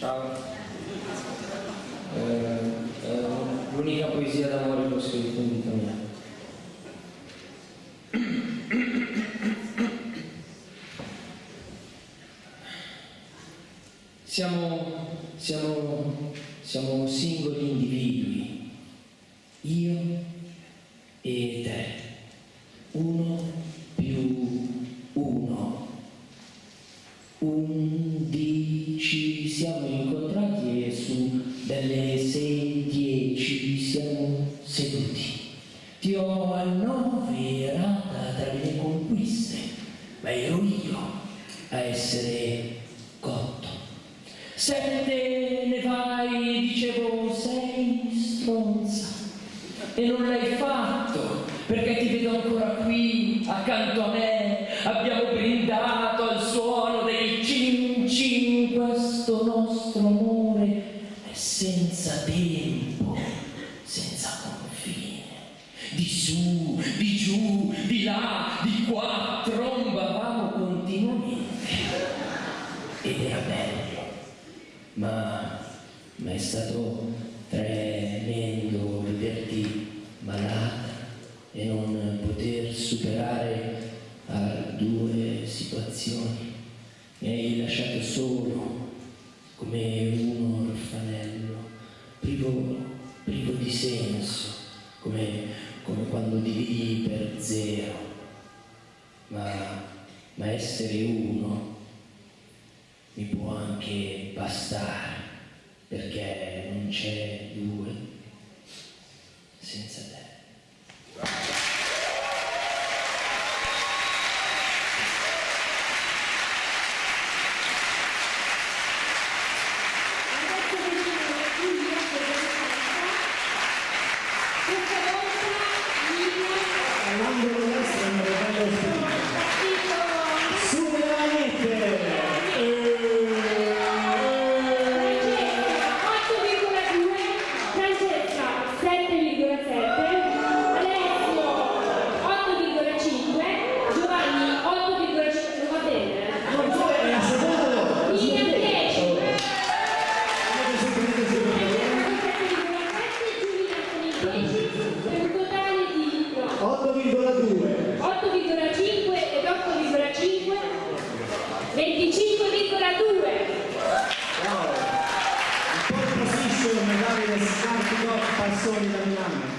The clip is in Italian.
Ciao. Eh, eh, l'unica poesia d'amore che ho scritto in vita mia. Siamo, siamo, siamo singoli individui, io e te, uno più uno, un ma ero io a essere cotto. Sette ne vai, dicevo, sei stronza. E non l'hai fatto, perché ti vedo ancora qui, accanto a me. Abbiamo Di su, di giù, di là, di qua, trombavamo continuamente. Ed era bello ma, ma è stato tremendo vederti malata e non poter superare a due situazioni. Mi hai lasciato solo come un orfanello, privo per zero. Ma, ma essere uno mi può anche bastare, perché non c'è due senza te. 8,2 8,5 ed 8,5 25,2 Wow! Il pole position Davide Scarpico Passoni da Milano